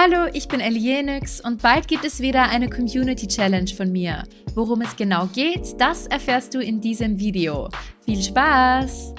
Hallo, ich bin Elienix und bald gibt es wieder eine Community Challenge von mir. Worum es genau geht, das erfährst du in diesem Video. Viel Spaß!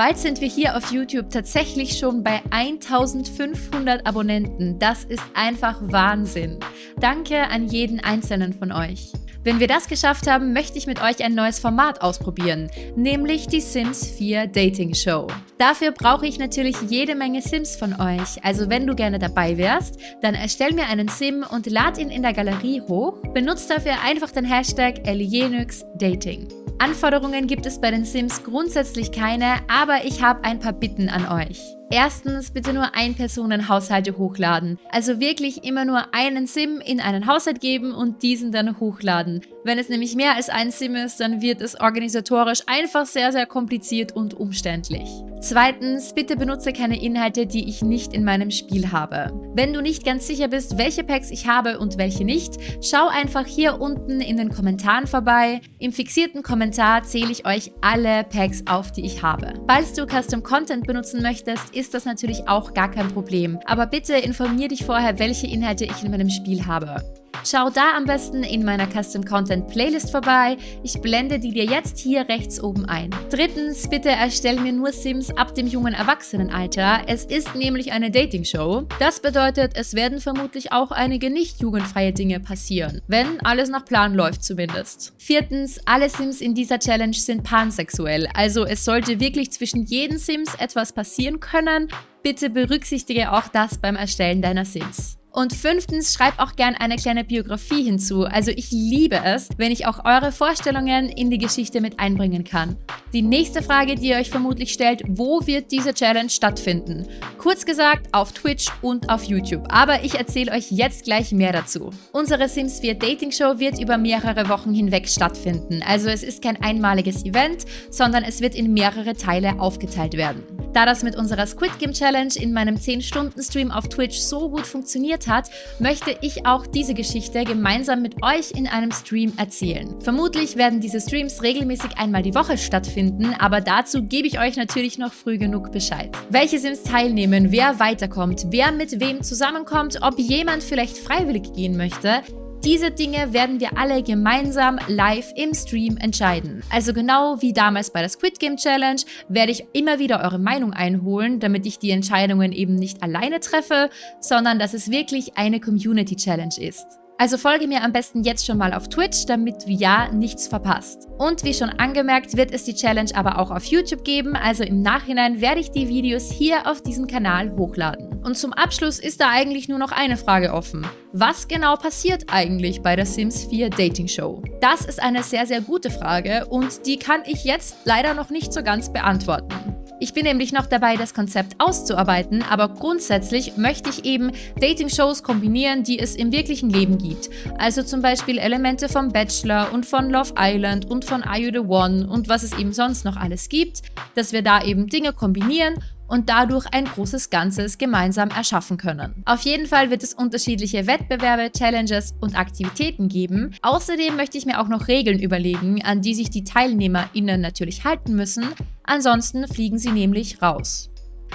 Bald sind wir hier auf YouTube tatsächlich schon bei 1500 Abonnenten. Das ist einfach Wahnsinn. Danke an jeden einzelnen von euch. Wenn wir das geschafft haben, möchte ich mit euch ein neues Format ausprobieren, nämlich die Sims 4 Dating Show. Dafür brauche ich natürlich jede Menge Sims von euch, also wenn du gerne dabei wärst, dann erstell mir einen Sim und lad ihn in der Galerie hoch, benutzt dafür einfach den Hashtag Dating. Anforderungen gibt es bei den Sims grundsätzlich keine, aber ich habe ein paar Bitten an euch. Erstens bitte nur Ein-Personen-Haushalte hochladen. Also wirklich immer nur einen SIM in einen Haushalt geben und diesen dann hochladen. Wenn es nämlich mehr als ein SIM ist, dann wird es organisatorisch einfach sehr, sehr kompliziert und umständlich. Zweitens, bitte benutze keine Inhalte, die ich nicht in meinem Spiel habe. Wenn du nicht ganz sicher bist, welche Packs ich habe und welche nicht, schau einfach hier unten in den Kommentaren vorbei. Im fixierten Kommentar zähle ich euch alle Packs auf, die ich habe. Falls du Custom Content benutzen möchtest, ist das natürlich auch gar kein Problem. Aber bitte informier dich vorher, welche Inhalte ich in meinem Spiel habe. Schau da am besten in meiner Custom Content Playlist vorbei. Ich blende die dir jetzt hier rechts oben ein. Drittens, bitte erstell mir nur Sims ab dem jungen Erwachsenenalter. Es ist nämlich eine Dating-Show. Das bedeutet, es werden vermutlich auch einige nicht jugendfreie Dinge passieren. Wenn alles nach Plan läuft zumindest. Viertens, alle Sims in dieser Challenge sind pansexuell. Also es sollte wirklich zwischen jeden Sims etwas passieren können. Bitte berücksichtige auch das beim Erstellen deiner Sims. Und fünftens, schreibt auch gern eine kleine Biografie hinzu. Also ich liebe es, wenn ich auch eure Vorstellungen in die Geschichte mit einbringen kann. Die nächste Frage, die ihr euch vermutlich stellt, wo wird diese Challenge stattfinden? Kurz gesagt, auf Twitch und auf YouTube. Aber ich erzähle euch jetzt gleich mehr dazu. Unsere Sims 4 Dating Show wird über mehrere Wochen hinweg stattfinden. Also es ist kein einmaliges Event, sondern es wird in mehrere Teile aufgeteilt werden. Da das mit unserer Squid Game Challenge in meinem 10-Stunden-Stream auf Twitch so gut funktioniert hat, möchte ich auch diese Geschichte gemeinsam mit euch in einem Stream erzählen. Vermutlich werden diese Streams regelmäßig einmal die Woche stattfinden, aber dazu gebe ich euch natürlich noch früh genug Bescheid. Welche Sims teilnehmen, wer weiterkommt, wer mit wem zusammenkommt, ob jemand vielleicht freiwillig gehen möchte, diese Dinge werden wir alle gemeinsam live im Stream entscheiden. Also genau wie damals bei der Squid Game Challenge werde ich immer wieder eure Meinung einholen, damit ich die Entscheidungen eben nicht alleine treffe, sondern dass es wirklich eine Community Challenge ist. Also folge mir am besten jetzt schon mal auf Twitch, damit du ja nichts verpasst. Und wie schon angemerkt, wird es die Challenge aber auch auf YouTube geben, also im Nachhinein werde ich die Videos hier auf diesem Kanal hochladen. Und zum Abschluss ist da eigentlich nur noch eine Frage offen. Was genau passiert eigentlich bei der Sims 4 Dating Show? Das ist eine sehr, sehr gute Frage und die kann ich jetzt leider noch nicht so ganz beantworten. Ich bin nämlich noch dabei, das Konzept auszuarbeiten, aber grundsätzlich möchte ich eben Dating-Shows kombinieren, die es im wirklichen Leben gibt. Also zum Beispiel Elemente vom Bachelor und von Love Island und von Are You The One und was es eben sonst noch alles gibt, dass wir da eben Dinge kombinieren und dadurch ein großes Ganzes gemeinsam erschaffen können. Auf jeden Fall wird es unterschiedliche Wettbewerbe, Challenges und Aktivitäten geben. Außerdem möchte ich mir auch noch Regeln überlegen, an die sich die TeilnehmerInnen natürlich halten müssen, ansonsten fliegen sie nämlich raus.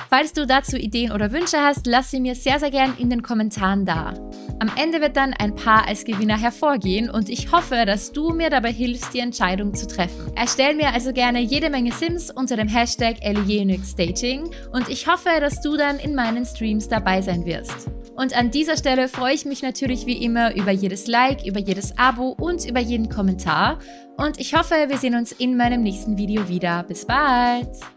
Falls du dazu Ideen oder Wünsche hast, lass sie mir sehr, sehr gern in den Kommentaren da. Am Ende wird dann ein Paar als Gewinner hervorgehen und ich hoffe, dass du mir dabei hilfst, die Entscheidung zu treffen. Erstell mir also gerne jede Menge Sims unter dem Hashtag Dating und ich hoffe, dass du dann in meinen Streams dabei sein wirst. Und an dieser Stelle freue ich mich natürlich wie immer über jedes Like, über jedes Abo und über jeden Kommentar. Und ich hoffe, wir sehen uns in meinem nächsten Video wieder. Bis bald!